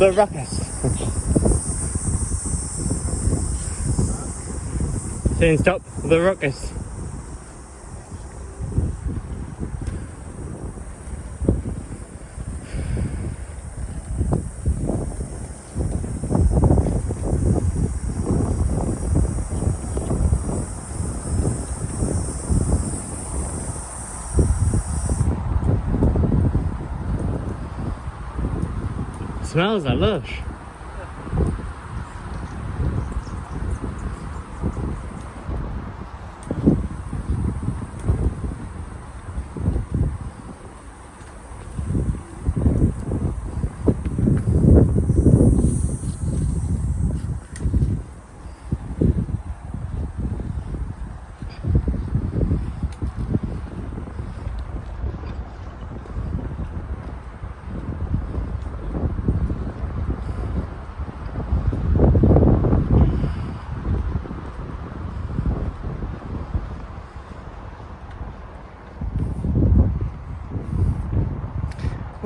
the ruckus. Saying stop the ruckus. flowers are lush.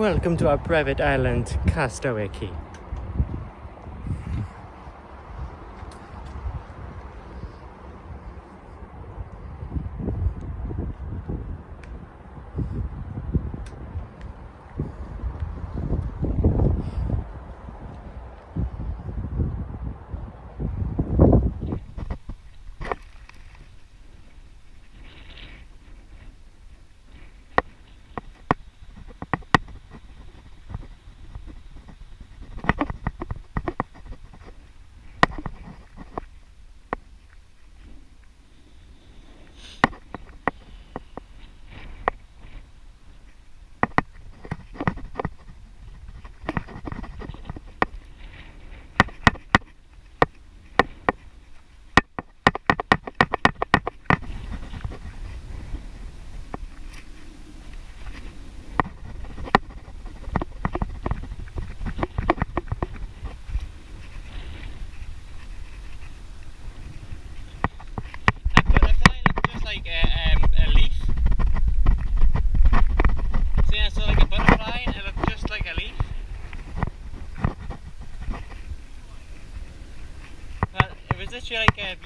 Welcome to our private island, Castaway Cay. Shuriken.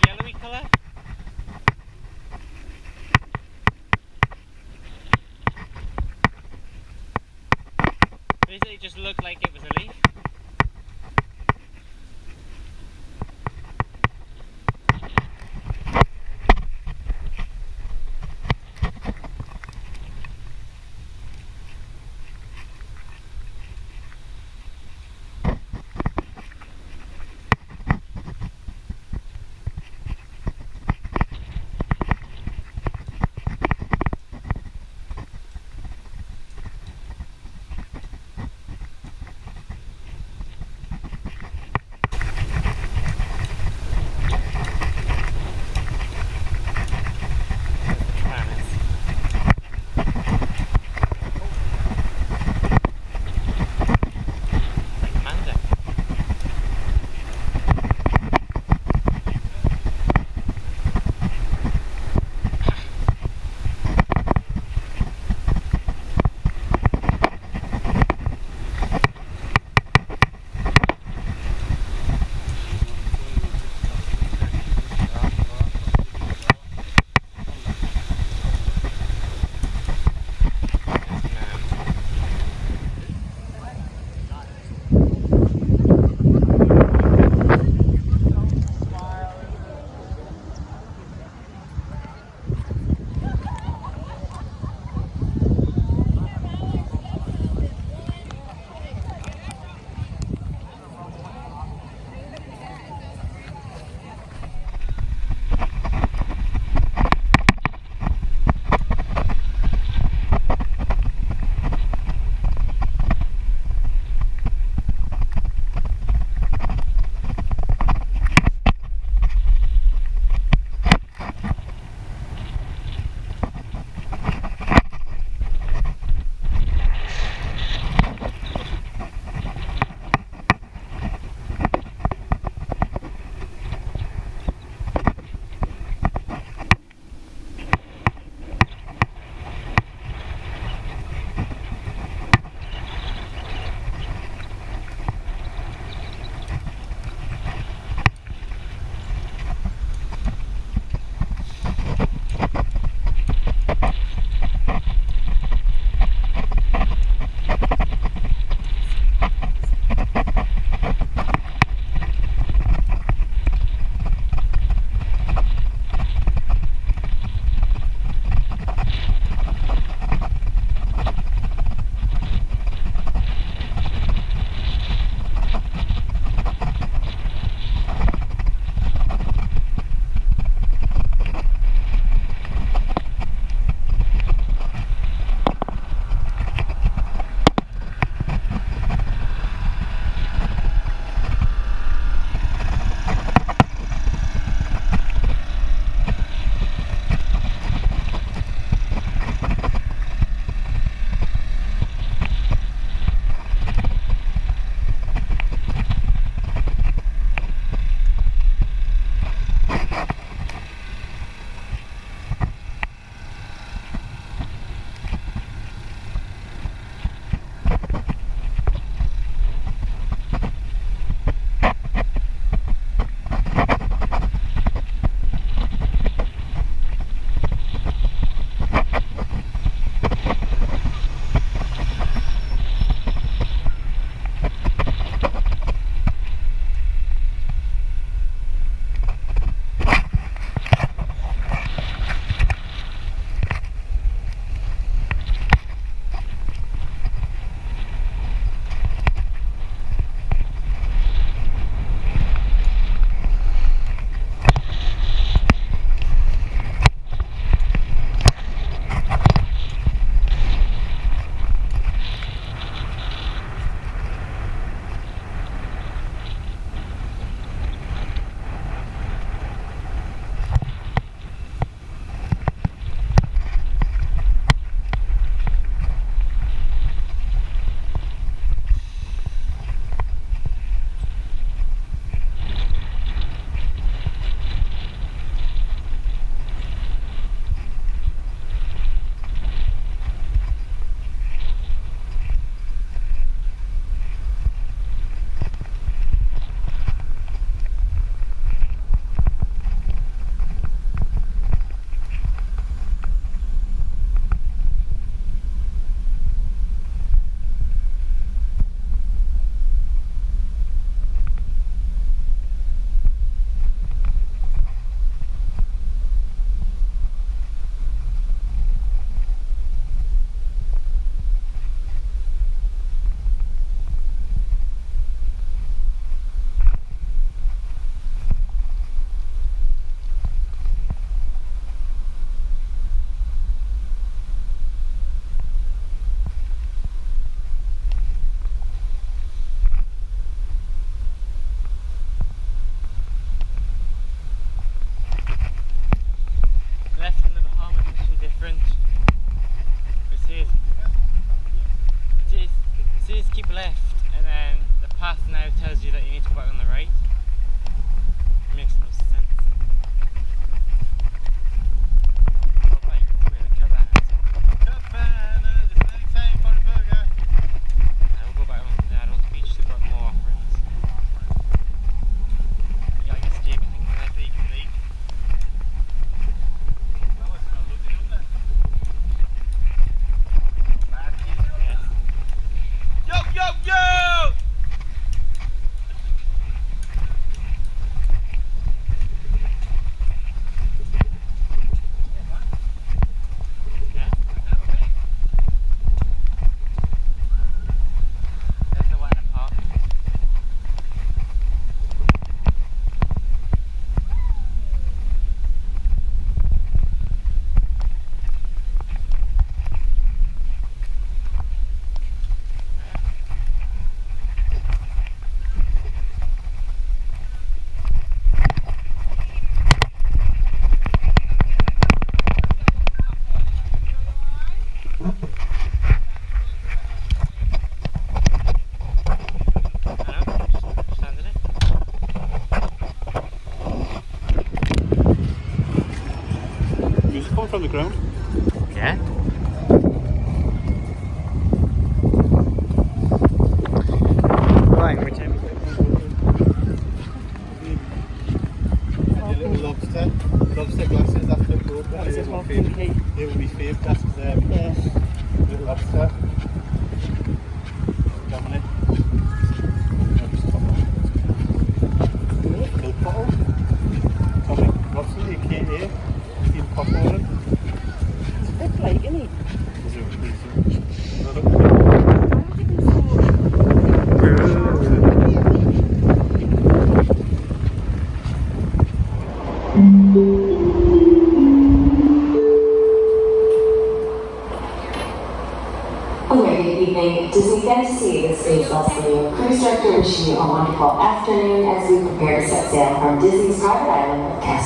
Ground.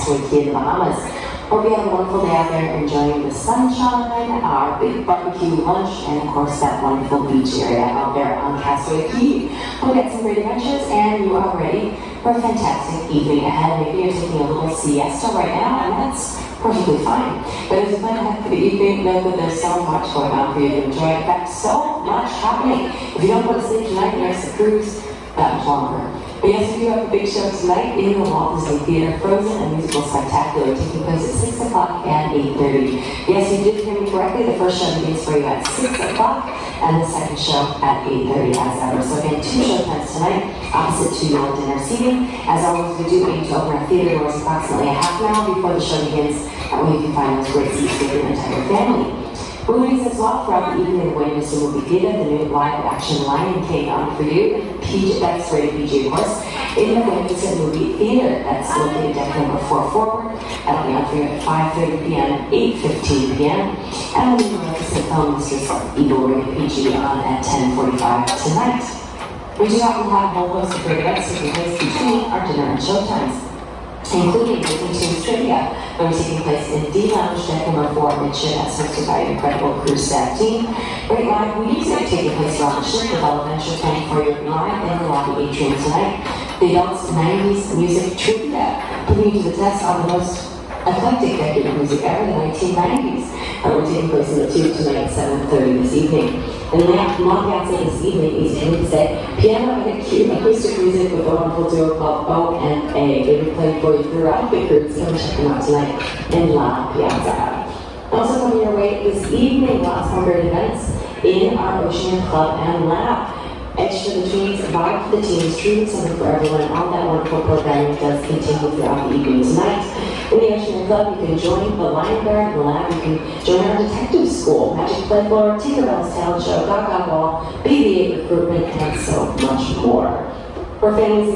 Cay in the Bahamas. Hope you have a wonderful day out there enjoying the sunshine, our big barbecue lunch, and of course that wonderful beach area out there on Castaway Cay. We'll get some great adventures and you are ready for a fantastic evening ahead. Maybe you're taking a little siesta right now and that's perfectly fine. But as you plan to have the evening, know that there's so much going on for you to enjoy. In fact, so much happening. If you don't go to sleep tonight, next the cruise, that much longer. Yes, we do have a big show tonight in the Walt Disney Theater, Frozen, a musical spectacular, taking place at 6 o'clock and 8.30. Yes, you did hear me correctly. The first show begins for you at 6 o'clock, and the second show at 8.30 as ever. So again, two show times tonight, opposite to your dinner seating. As always, we do aim to open our theater doors approximately a half an hour before the show begins, way you can find those great seats for your entire family. Movies as well throughout the evening, the Wayne will be given the new live action Lion King on for you. PG, that's rated PG, of. In the Williamson Movie Theater, that's located deck number four forward. That'll be on for you at 5.30 p.m. and 8.15 p.m. And we have the Williamson film, Mr. Eagle rated PG on at 10.45 tonight. We do have a whole host of great events between our dinner and show times including Disney Tunes Trivia, that was taking place in D Lounge, deck number four, Midship, as hosted by an incredible cruise staff team. Great live music taking place around the ship with all adventure playing for you live in the lobby atrium tonight. The adults 90s music trivia, putting you to the test on the most eclectic decade music ever, the 1990s. Uh, we're taking place in the tube tonight at 7.30 this evening. And then La Piazza this evening, East Wednesday, piano and acoustic music with a wonderful duo called O and A. They will play for you throughout the cruise. Come check them out tonight in La Piazza. Also coming your way this evening, more great events in our Ocean Club and Lab. Edge for the teens, vibe for the teens, treating something for everyone. All that wonderful programming does continue throughout the evening tonight. In the Ocean Club, you can join the Lion Guard, the lab, you can join our detective school, Magic Play Floor, Tinkerbell's Talent Show, Gaga Ball, BB-8 recruitment, and so much more. For families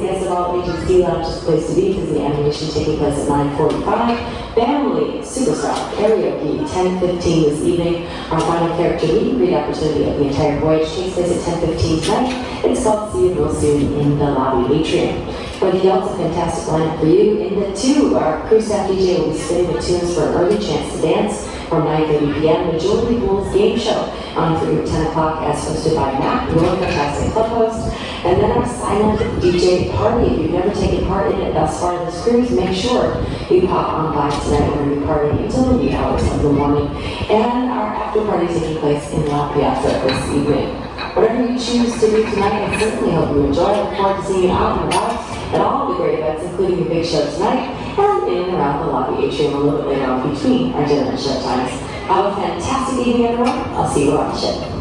D Lounge is the place to be because the animation taking place at 9:45. Family Superstar Karaoke 10:15 this evening. Our final character meet and greet opportunity of the entire voyage takes place at 10:15 tonight. It's called See You Real Soon in the lobby atrium. For the adults, a fantastic lineup for you. In the two, our crew staff DJ will be spinning the tunes for an early chance to dance. From 9.30 p.m. the Julie Bulls Game Show on through 10 o'clock as hosted by Matt, your fantastic club host. And then our silent DJ party. If you've never taken part in it thus far this cruise, make sure you pop on by tonight. We're going to be partying until the wee hours of the morning. And our after party taking place in La Piazza this evening. Whatever you choose to do tonight, I certainly hope you enjoy. I look forward to seeing you out and about at all the great events, including the big show tonight in and around the lobby atrium a little bit later on between our dinner and show times. Have a fantastic evening, everyone. I'll see you on the ship.